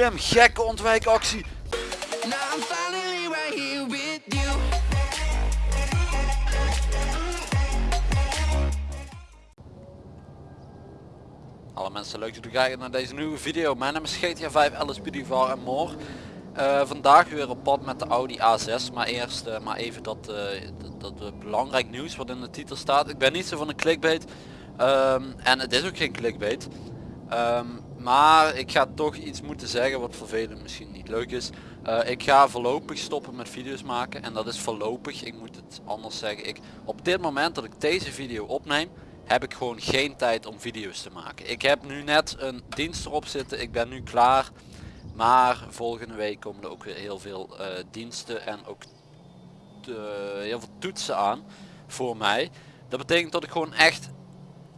Wim, gekke ontwijkactie. Alle mensen leuk dat u kijken naar deze nieuwe video. Mijn naam is GTA 5 LSPD VAR en more. Eh, vandaag weer op pad met de Audi A6. Maar eerst uh, maar even dat, uh, dat, dat belangrijk nieuws wat in de titel staat. Ik ben niet zo van een clickbait. Um, en het is ook geen clickbait. Um, maar ik ga toch iets moeten zeggen wat voor velen misschien niet leuk is. ik ga voorlopig stoppen met video's maken. En dat is voorlopig. Ik moet het anders zeggen. Ik, op dit moment dat ik deze video opneem heb ik gewoon geen tijd om video's te maken. Ik heb nu net een dienst erop zitten. Ik ben nu klaar. Maar volgende week komen er ook weer heel veel uh, diensten en ook de, heel veel toetsen aan voor mij. Dat betekent dat ik gewoon echt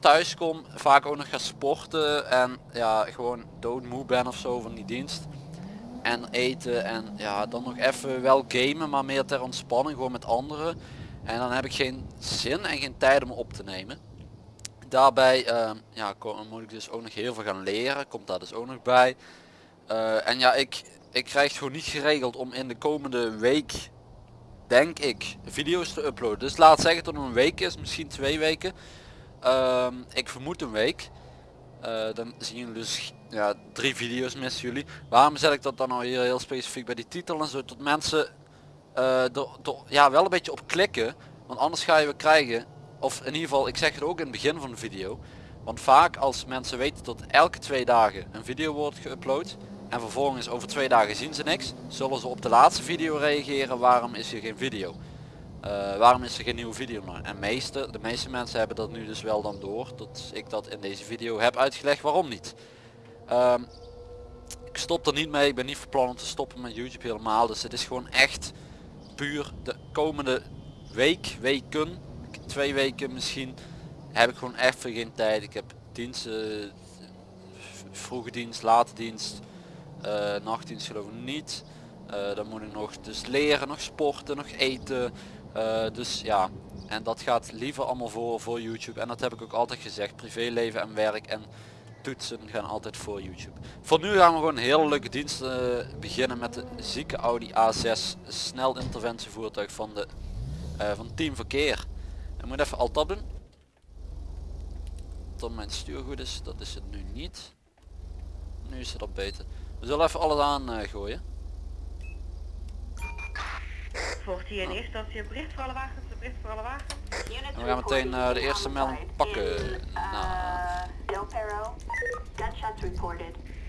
thuis kom, vaak ook nog ga sporten en ja, gewoon doodmoe ben of zo van die dienst. En eten en ja, dan nog even wel gamen, maar meer ter ontspanning, gewoon met anderen. En dan heb ik geen zin en geen tijd om op te nemen. Daarbij uh, ja, moet ik dus ook nog heel veel gaan leren, komt daar dus ook nog bij. Uh, en ja, ik, ik krijg gewoon niet geregeld om in de komende week, denk ik, video's te uploaden. Dus laat zeggen het een week is, misschien twee weken. Uh, ik vermoed een week. Uh, dan zien jullie dus ja, drie video's missen jullie. Waarom zet ik dat dan nou hier heel specifiek bij die titel en zo? Dat mensen uh, ja, wel een beetje op klikken. Want anders ga je weer krijgen of in ieder geval ik zeg het ook in het begin van de video want vaak als mensen weten dat elke twee dagen een video wordt geüpload en vervolgens over twee dagen zien ze niks zullen ze op de laatste video reageren waarom is er geen video uh, waarom is er geen nieuwe video en meeste, de meeste mensen hebben dat nu dus wel dan door dat ik dat in deze video heb uitgelegd waarom niet um, ik stop er niet mee ik ben niet van om te stoppen met youtube helemaal dus het is gewoon echt puur de komende week weken twee weken misschien heb ik gewoon even geen tijd. Ik heb diensten, vroege dienst, late dienst, uh, nachtdienst geloof ik niet. Uh, dan moet ik nog dus leren, nog sporten, nog eten. Uh, dus ja, en dat gaat liever allemaal voor, voor YouTube. En dat heb ik ook altijd gezegd. Privéleven en werk en toetsen gaan altijd voor YouTube. Voor nu gaan we gewoon een hele leuke dienst beginnen met de zieke Audi A6 snel interventievoertuig van, de, van Team Verkeer. Ik moet even alt doen. Dan mijn stuurgoed is, dat is het nu niet. Nu is het al beter. We zullen even alles aan uh, gooien. Volgt hier in eerste instantie een bericht voor alle wagens, een bericht voor alle wagens. En we gaan meteen uh, de eerste melding pakken. Nou.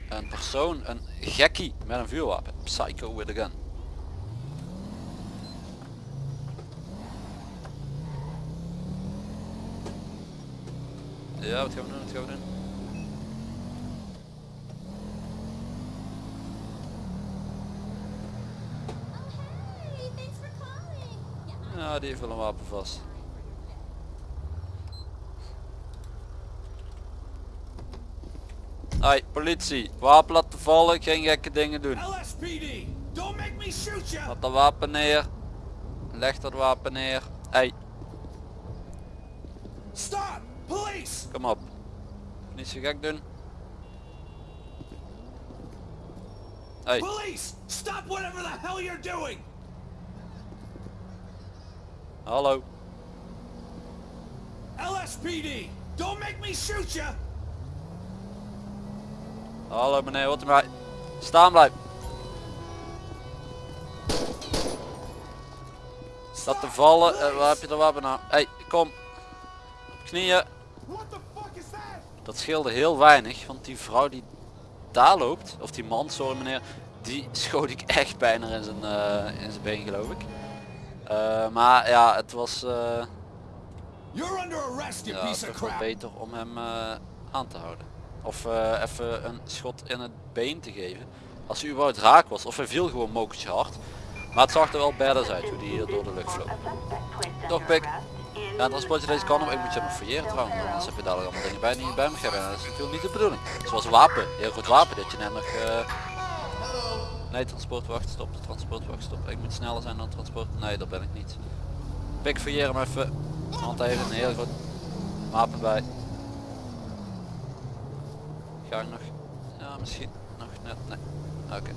Een persoon, een gekkie met een vuurwapen. Psycho with a gun. Ja, wat gaan we doen? Wat gaan we doen? Ja, die heeft wel een wapen vast. Hoi, politie. Wapen laten vallen, geen gekke dingen doen. Laat dat wapen neer. Leg dat wapen neer. Hey. Stop! Kom op. Niet zo gek doen. Hey. Police! Stop whatever the hell you're doing! Hallo. LSPD! Don't make me shoot you! Hallo meneer, wat mij. Staan blijven. Staat te vallen. Uh, waar heb je de wapen nou? Hey, kom. Knieën. Dat scheelde heel weinig, want die vrouw die daar loopt, of die man, sorry meneer, die schoot ik echt bijna in zijn, uh, in zijn been geloof ik. Uh, maar ja, het was, uh, ja, toch wel beter om hem aan te houden. Of even een schot in het been te geven. Als hij überhaupt raak was, of hij viel gewoon mokertje hard. Maar het zag er wel badass uit hoe die hier door de lucht vloog. Toch pik. Ja, transportje deze kan ik moet je nog fouilleren trouwens, anders heb je dadelijk allemaal dingen bij die je bij me hebben. Dat is natuurlijk niet de bedoeling. Zoals wapen, heel goed wapen, dat je net nog... Uh... Nee, transportwacht, stop, transportwacht, stop. Ik moet sneller zijn dan transport. Nee, dat ben ik niet. Pik fouilleren hem even. Want hij heeft een heel goed wapen bij. Ga ik nog? Ja, misschien nog net. Nee. Oké.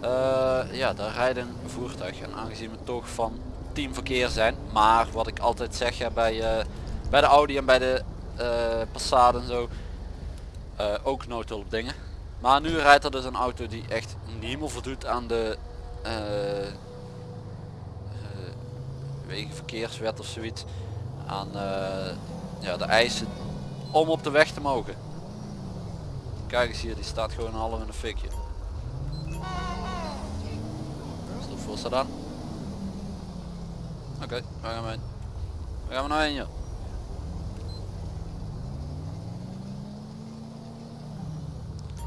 Eh, ja, daar rijdt een voertuig. En aangezien we toch van teamverkeer zijn. Maar wat ik altijd zeg ja, bij, eh, bij de Audi en bij de eh Passat en zo. ook noodhulp dingen. Maar nu rijdt er dus een auto die echt niet meer voldoet aan de eh, eh, wegenverkeerswet of zoiets. Aan eh, ja, de eisen om op de weg te mogen. Kijk eens hier, die staat gewoon half in een fikje. Stel voor aan. Oké, waar gaan we heen? Gaan we nou heen joh?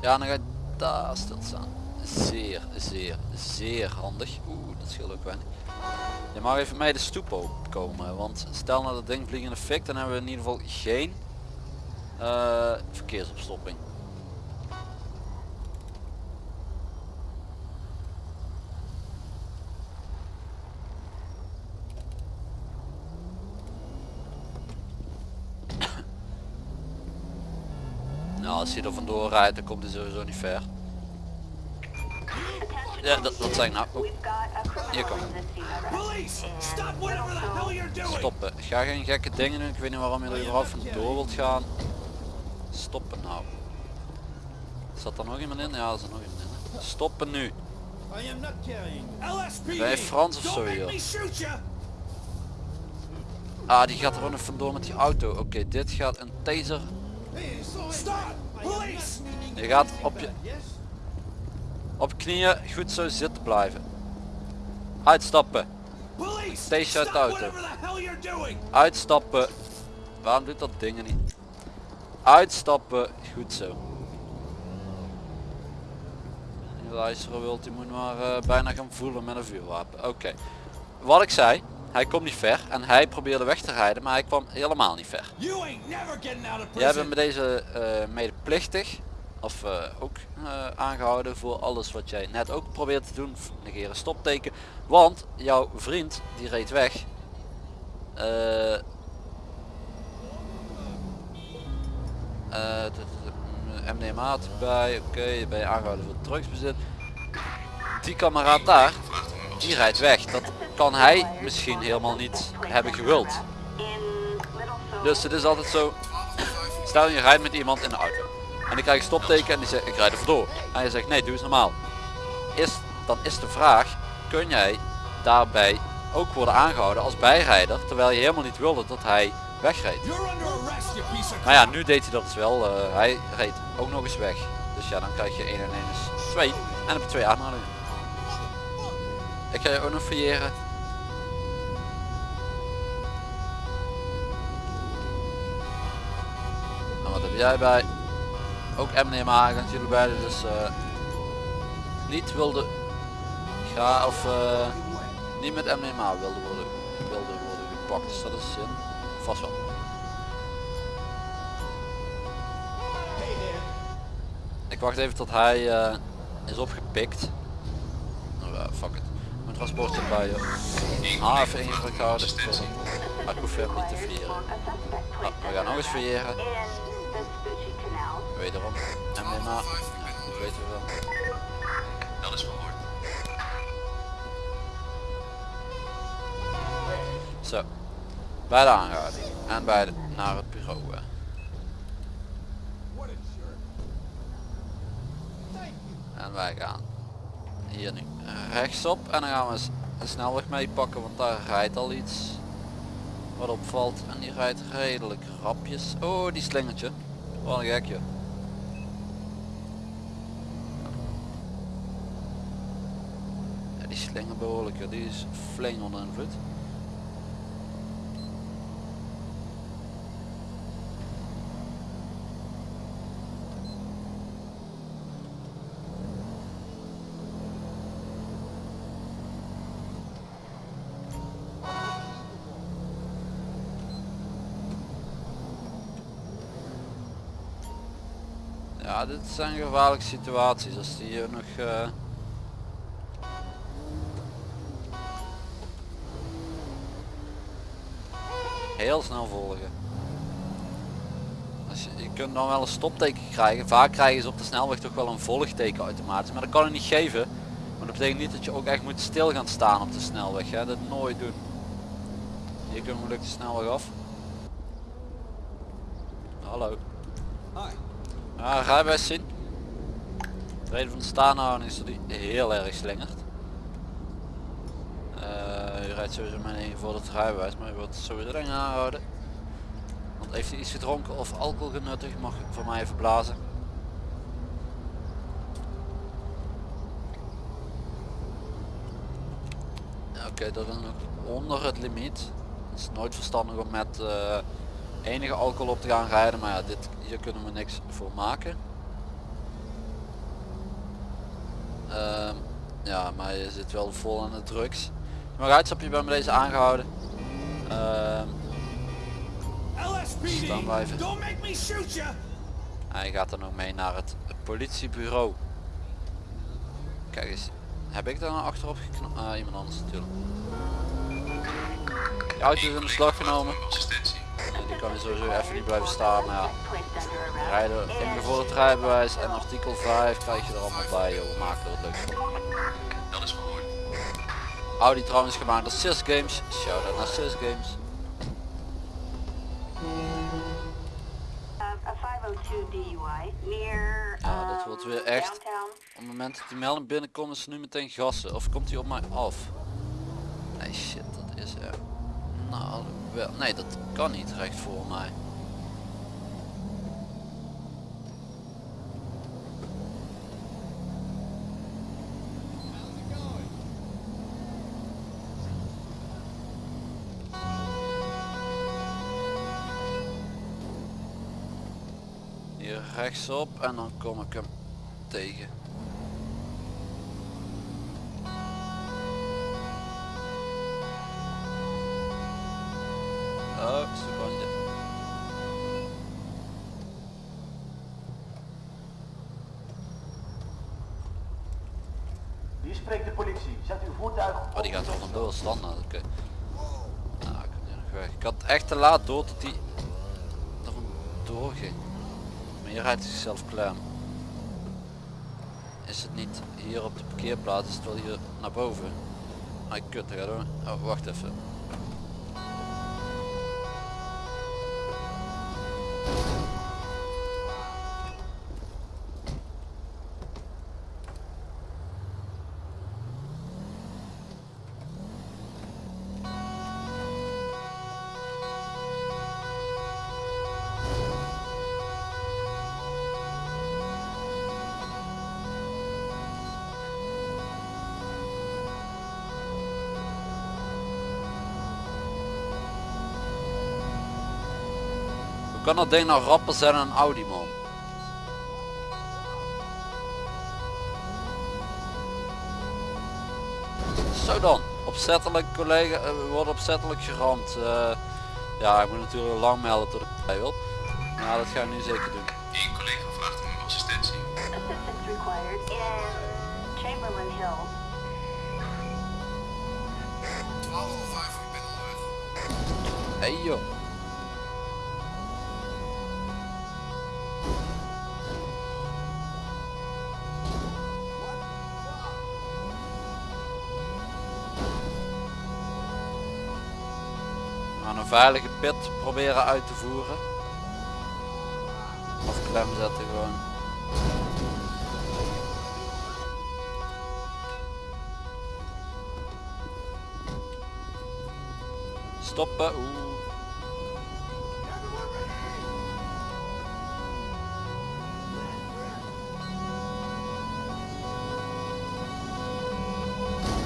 Ja, dan ga je daar stilstaan. Zeer, zeer, zeer handig. Oeh, dat scheelt ook weinig. Je mag even mee de stoep opkomen, want stel nou dat ding vliegt in de fik, dan hebben we in ieder geval geen eh, verkeersopstopping. Nou, als hij er vandoor rijdt, dan komt hij sowieso niet ver. Ja, dat, dat ik nou. Hier doing! Stoppen. Ga geen gekke dingen doen. Ik weet niet waarom je er überhaupt vandoor wilt gaan. Stoppen nou. Zat er nog iemand in? Ja, er zit nog iemand in. Stoppen nu. Je Frans of zo, you! Ah, die gaat er nog vandoor met die auto. Oké, dit gaat een taser. Je gaat op je, op je knieën goed zo zitten blijven. Uitstappen. Deze uit de auto. Uitstappen. Waarom doet dat dingen niet? Uitstappen. Goed zo. Die luisteren wilt, die moet maar eh, bijna gaan voelen met een vuurwapen. Oké. Wat ik zei, hij komt niet ver en hij probeerde weg te rijden, maar hij kwam helemaal niet ver. Jij bent met deze eh, medeplichtig, of eh, ook eh, aangehouden voor alles wat jij net ook probeert te doen. Negeren stopteken, want jouw vriend die reed weg. MDMA erbij, oké, ben je aangehouden voor drugsbezit. Die kameraad daar, die rijdt weg. Dat kan hij misschien helemaal niet hebben gewild. Dus het is altijd zo, stel je rijdt met iemand in de auto. En die krijgt een stopteken en die zegt ik rijd er vandoor. En je zegt nee doe eens normaal. Is, dan is de vraag, kun jij daarbij ook worden aangehouden als bijrijder terwijl je helemaal niet wilde dat hij wegreed. Maar ja, nu deed hij dat dus wel. eh, hij reed ook nog eens weg. Dus ja, dan krijg je 1 en 1 is 2. En heb je twee aanhoudingen. Ik ga je ook nog fouilleren. Jij bij? Ook MDMA gaan jullie beiden dus eh, niet wilde ga of eh, niet met MDMA wilde worden, wilde worden gepakt. Dus dat is zin. Vast wel. Ik wacht even tot hij eh, is opgepikt. Eh, fuck it. Mijn transport zit bij je. Even ingedrukt houden. Maar ik hoef hem niet te vieren. Nou, we gaan nog eens vieren. Wederom. MDMA. Ja, dat weten we wel. Dat is verhoord. Zo. Bij de aanhouding. En bij de, naar het bureau. En wij gaan hier nu rechtsop en dan gaan we een snelweg meepakken want daar rijdt al iets wat opvalt en die rijdt redelijk rapjes. Oh die slingertje. Wat een gekje. Die slinger behoorlijk, die is flink onder invloed. Ja, dit zijn gevaarlijke situaties als die hier nog... eh, Heel snel volgen. Als je, kunt dan wel een stopteken krijgen. Vaak krijgen ze op de snelweg toch wel een volgteken automatisch. Maar dat kan je niet geven. Maar dat betekent niet dat je ook echt moet stil gaan staan op de snelweg. Hè? Dat nooit doen. Hier kunnen we lukt de snelweg af. Hallo. Hi. Ja, rijbewijs zien. De reden van de staanhouding is dat hij heel erg slingert. Eh je rijdt sowieso met een voor het rijbewijs, maar je wordt sowieso erin aangehouden. Want heeft hij iets gedronken of alcohol genuttigd, mag voor mij even blazen. Oké, dat is nog onder het limiet. Is nooit verstandig om met eh, enige alcohol op te gaan rijden, maar ja, dit, hier kunnen we niks voor maken. Ehm, ja, maar je zit wel vol aan de drugs. Maar uitstapje bij me deze aangehouden. Ehm. Staan blijven. Hij gaat dan ook mee naar het politiebureau. Kijk eens, heb ik daar nou achterop geknopt? Ah, iemand anders natuurlijk. De auto is in beslag genomen. Kan je sowieso even niet blijven staan, maar ja. Rijden ingevoerd het rijbewijs en artikel 5 krijg je er allemaal bij, joh. We maken er wat leuks van. Dat is verhoord. Audi trouwens gemaakt door Sis Games. Shout out naar Sis Games. a 502 DUI near Ja, dat wordt weer echt. downtown. Op het moment dat die melding binnenkomt is ze nu meteen gassen. Of komt hij op mij af? Nee shit, dat is er. Nou, wel. Nee, dat kan niet recht voor mij. Hier rechtsop en dan kom ik hem tegen. Standaard. Nou, ik. Ik had echt te laat door dat die er vandoor ging. Maar hier rijdt hij zichzelf klem. Is het niet hier op de parkeerplaats, is het wel hier naar boven. Ah, kut, dat gaat. Oh, wacht even. Kan dat ding nou rapper zijn dan een Audi man? Zo dan, opzettelijk collega, eh, we worden opzettelijk geramd. Eh, ja, ik moet natuurlijk lang melden tot ik bij wil. Maar dat ga ik nu zeker doen. Eén collega vraagt om assistentie. Assistance required in Chamberlain Hills. 12.05, ik ben onderweg. Hey joh. Veilige pit proberen uit te voeren. Of klem zetten gewoon. Stoppen. Oeh.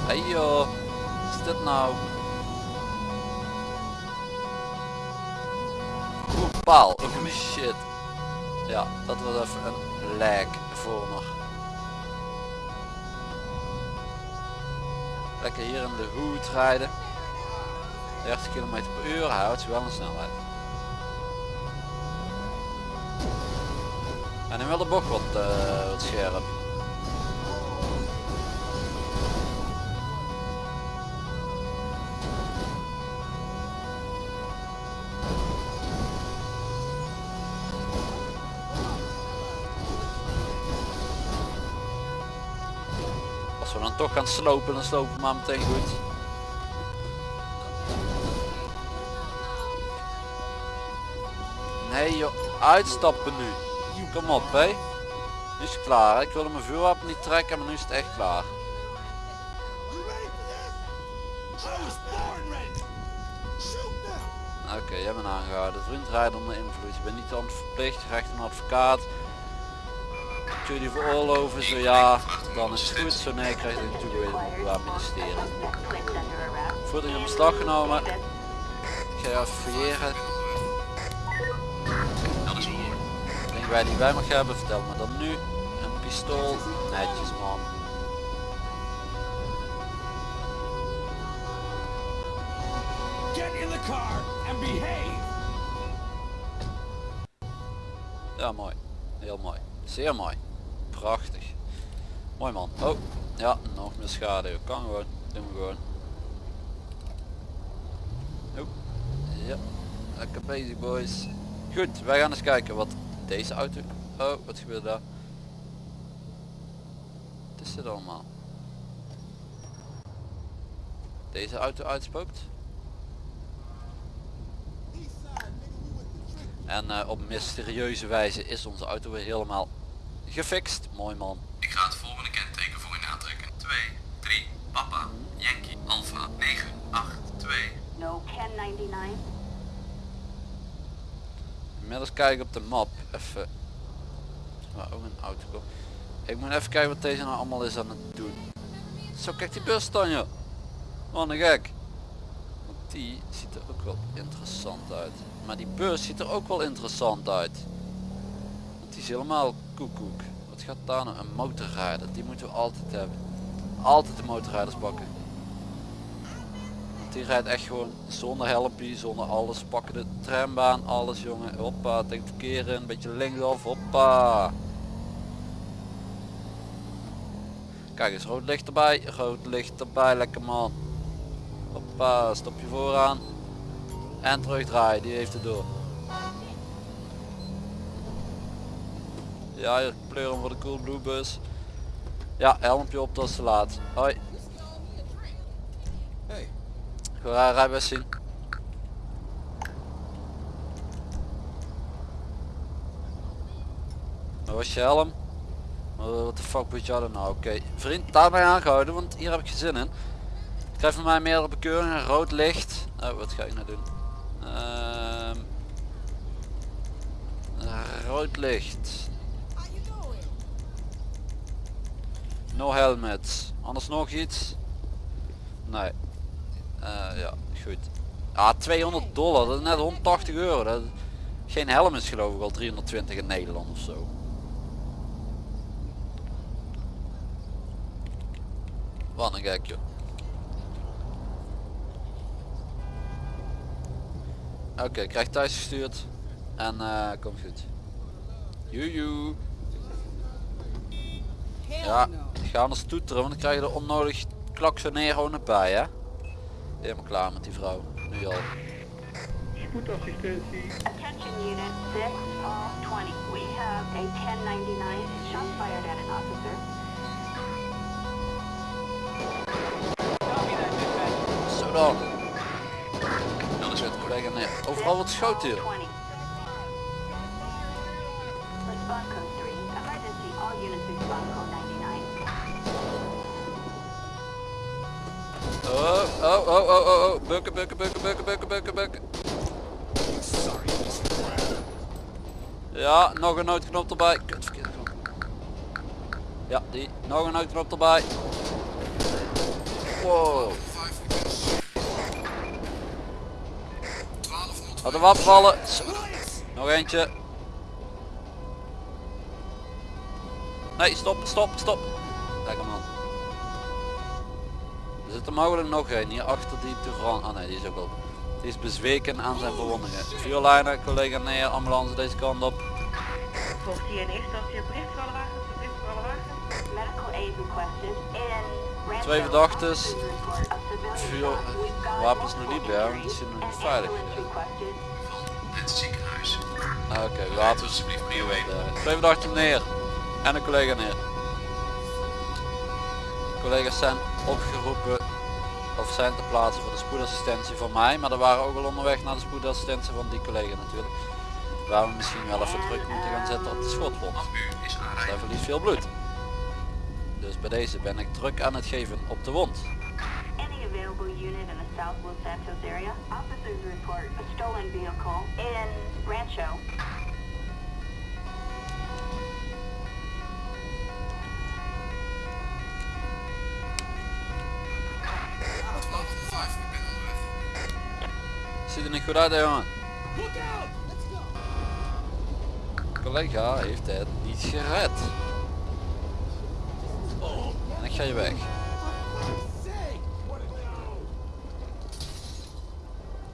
Hey joh, is dit nou? Paal. Oh shit. Ja, dat was even een lag voor me. Lekker hier in de hoed rijden. 30 km per uur, houdt zich wel een snelheid. En dan wel de bocht wat, eh, wat scherp. Toch gaan slopen, dan slopen we maar meteen goed. Nee joh, uitstappen nu. Kom op hé. Nu is het klaar. Ik wilde mijn vuurwapen niet trekken, maar nu is het echt klaar. Oké, jij bent aangehouden. Vriend rijdt onder invloed. Je bent niet verplicht, recht een advocaat. Kun je die veroorloven? Zo ja, dan is het goed. Zo nee, krijg je een toegewezen van het Openbaar Ministerie. Voertuig in beslag genomen. Ik ga je even fouilleren. Dingen wij die bij mag hebben, vertel me dan nu. Een pistool. Netjes man. Get in the car and behave. Ja, mooi. Heel mooi. Zeer mooi. Prachtig. Mooi man. Oh, ja, nog meer schade. Kan gewoon. Doen we gewoon. Oh, ja. Lekker bezig boys. Goed, wij gaan eens kijken wat deze auto... Oh, wat gebeurt daar? Wat is dit allemaal? Deze auto uitspookt. En eh, op mysterieuze wijze is onze auto weer helemaal gefixt. Mooi man. Ik ga het volgende kenteken voor u aantrekken. 2, 3, Papa, Yankee, Alpha, 9, 8, 2. No 1099. Inmiddels kijken op de map. Even. Waar ook een auto komt. Ik moet even kijken wat deze nou allemaal is aan het doen. Zo kijk die bus dan joh. Wat een gek. Want die ziet er ook wel interessant uit. Maar die bus ziet er ook wel interessant uit. Want die is helemaal koekoek. Wat gaat daar nou? Een motorrijder. Die moeten we altijd hebben. Altijd de motorrijders pakken. Die rijdt echt gewoon zonder helmpje, zonder alles. Pakken de trambaan, alles jongen. Hoppa, denk verkeer een beetje linksaf. Hoppa. Kijk eens, rood licht erbij. Rood licht erbij, lekker man. Hoppa, stop je vooraan. En terugdraaien, die heeft het door. Ja, hier pleuren voor de cool blue bus. Ja, helmpje op, dat is te laat. Hoi. Hey, Goed, rijbewijs zien. Waar was je helm? Wat de fuck moet je nou? Oké, vriend, daar ben je aangehouden, want hier heb ik geen zin in. Ik krijg van mij meerdere bekeuringen, rood licht. Oh, wat ga ik nou doen? Ehm rood licht. No helmet. Anders nog iets? Nee. Eh, ja, goed. Ah, 200 dollar, dat is net 180 euro. Dat, geen helm is geloof ik al 320 in Nederland of zo. Wat een gek joh. Oké, krijg thuis gestuurd. En eh komt goed. Joejoe. Ja, ga anders toeteren, want dan krijg je er onnodig klaksoneren bij hè. Helemaal klaar met die vrouw. Nu al. Spoedassistentie. Attention unit 6 of 20. We have a 1099 shot fired at an officer. Zo dan. Is het collega neer. Overal wat schoot hier. Bukken, bukken, bukken, bukken, bukken, bukken, bukken. Ja, nog een noodknop erbij. Kut, verkeerde knop. Ja, die. Nog een noodknop erbij. Wow. Had de wapen vallen. Zo. Nog eentje. Nee, stop, stop, stop. Lekker man. Er zit er mogelijk nog een hier achter die Touran. Ah nee, die is ook al. Die is bezweken aan zijn verwondingen. Vuurlijnen, collega neer, ambulance deze kant op. Volgt hier in eerste instantie bericht voor alle wagens, bericht voor alle wagens. Medical aid requested in Twee civilian Vuur, wapens nog niet bij, want die zijn nog niet veilig. het ziekenhuis. Ah, Oké, Laten wapens. alsjeblieft prio 1. Eh, Twee verdachten neer. En een collega neer. Collega's zijn opgeroepen of zijn te plaatsen voor de spoedassistentie van mij. Maar er waren ook al onderweg naar de spoedassistentie van die collega natuurlijk. Waar we misschien wel even druk moeten gaan zetten op de schotwond. Ze aanrijden. verliest veel bloed. Dus bij deze ben ik druk aan het geven op de wond. Any available unit in the South Los Santos area? Officers report a stolen vehicle in Rancho. Ziet er niet goed uit jongen. Collega heeft het niet gered. En ik ga je weg.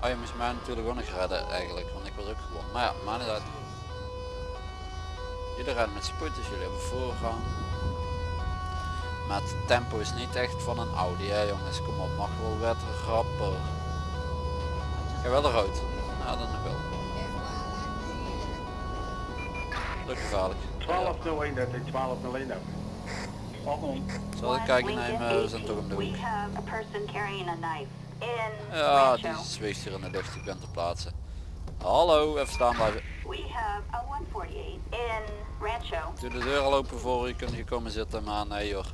Oh je moest mij natuurlijk ook nog redden eigenlijk, want ik was ook gewoon. Maar ja, maar niet uit. Jullie rijden met spoed, dus jullie hebben voorrang. Maar het tempo is niet echt van een Audi hè jongens, kom op, mag wel wat rapper. Ga wel eruit. Nou dan nog wel. Druk gevaarlijk. 1201, dat is 1201 ook. Zal ik kijken Lincoln nemen, we zijn toch om de 18. hoek. We have a person carrying a knife in Ja, die zweeft hier in de lucht, ik ben ter plaatse. Hallo, even staan blijven. We have a 148 in Rancho. Doe de deur al open voor u, kunt hier komen zitten, maar nee hoor.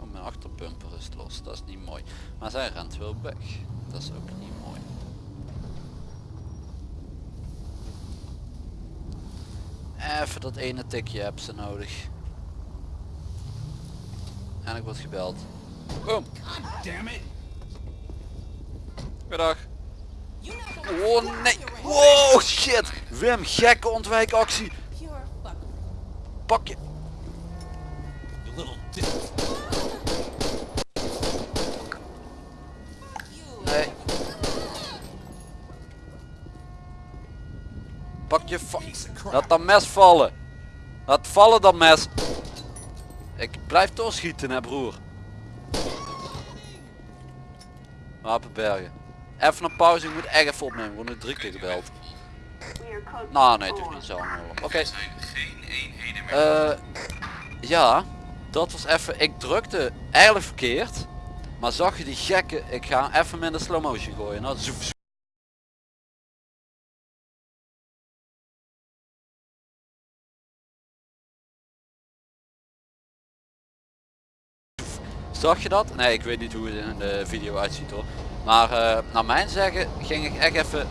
Oh, mijn dat is niet mooi. Maar zij rent wel weg, dat is ook niet mooi. Even dat ene tikje heb ze nodig. En ik word gebeld. Boom. Damn it! Goedendag. Oh nee. Wow shit. Wim, gekke ontwijkactie. Pak je. Je. Laat dat mes vallen. Laat vallen dat mes. Ik blijf doorschieten hè broer. Wapenbergen. Even een pauze, ik moet echt even opnemen. Ik word nu drie keer gebeld. Nou nee, het niet zo. Oké. Eh, ja, dat was even. Ik drukte eigenlijk verkeerd. Maar zag je die gekke. Ik ga even met de slow motion gooien. Nou, zoef, Zag je dat? Nee, ik weet niet hoe het in de video uitziet hoor. Maar eh, naar mijn zeggen ging ik echt even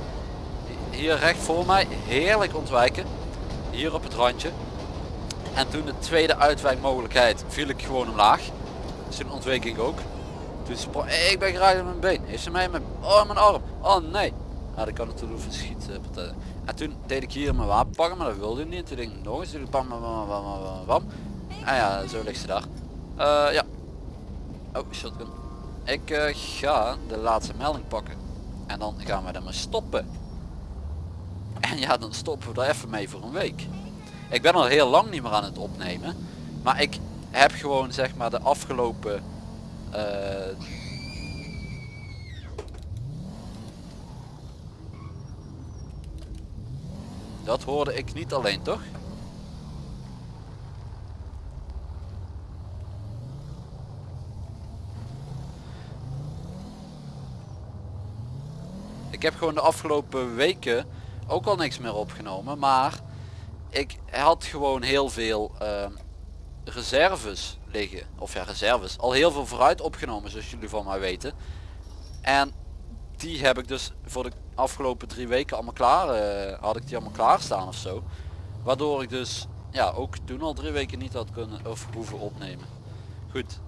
hier recht voor mij heerlijk ontwijken. Hier op het randje. En toen de tweede uitwijkmogelijkheid viel ik gewoon omlaag. Dus toen ontweek ik ook. Toen sprong ik ben geraakt op mijn been. Heeft ze mij mijn, oh mijn arm. Oh nee. Nou dat kan voor schietpartij. En toen deed ik hier mijn wapen pakken, maar dat wilde hij niet. En toen denk ik nog eens, bam bam bam bam, bam. En ja, zo ligt ze daar. Eh, ja. Oh, shotgun. Ik eh, ga de laatste melding pakken. En dan gaan we ermee stoppen. En ja, dan stoppen we er even mee voor een week. Ik ben al heel lang niet meer aan het opnemen. Maar ik heb gewoon zeg maar de afgelopen... eh, Dat hoorde ik niet alleen toch? Heb gewoon de afgelopen weken ook al niks meer opgenomen. Maar ik had gewoon heel veel ehm, reserves liggen. Of ja, reserves. Al heel veel vooruit opgenomen zoals jullie van mij weten. En die heb ik dus voor de afgelopen drie weken allemaal klaar. eh, had ik die allemaal klaar staan of zo. Waardoor ik dus ja ook toen al drie weken niet had kunnen of hoeven opnemen. Goed.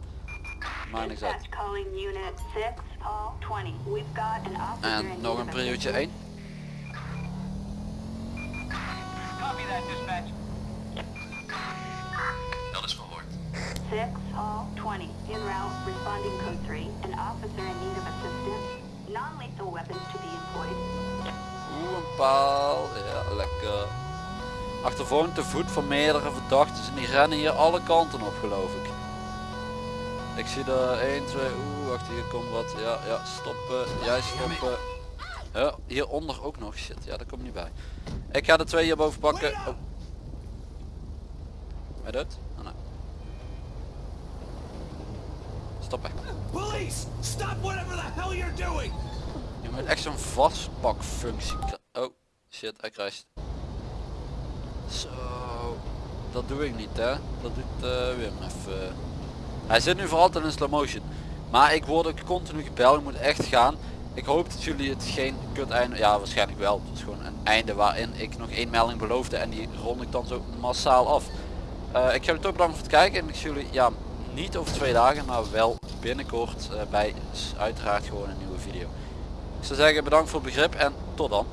Maakt niks uit. Dispatch calling unit 6, Paul 20. We've got an officer En in nog een assistance. 1. Dat is gehoord. 6, Hall 20. En route, responding code 3. An officer in need of assistance. Non-lethal weapons to be employed. Oeh, een paal. Ja, lekker. Achtervolging te voet van meerdere verdachten en die rennen hier alle kanten op geloof ik. Ik zie er 1, 2, oeh, wacht hier komt wat. Ja, ja, stoppen. Jij stoppen. Huh, hieronder ook nog. Shit, ja dat komt niet bij. Ik ga de twee hierboven pakken. Oh. Ben dood? Oh, nee. Stoppen. Police! Stop whatever the hell you're doing! Je moet echt zo'n vastpakfunctie Oh, shit, hij krijgt. Zo, dat doe ik niet hè. Dat doet eh, Wim even. Hij zit nu voor altijd in slow motion. Maar ik word ook continu gebeld, ik moet echt gaan. Ik hoop dat jullie het geen kut einde, ja waarschijnlijk wel. Het is gewoon een einde waarin ik nog één melding beloofde en die rond ik dan zo massaal af. Eh, ik ga jullie toch bedanken voor het kijken en ik zie jullie ja, niet over twee dagen, maar wel binnenkort eh, bij uiteraard gewoon een nieuwe video. Ik zou zeggen bedankt voor het begrip en tot dan.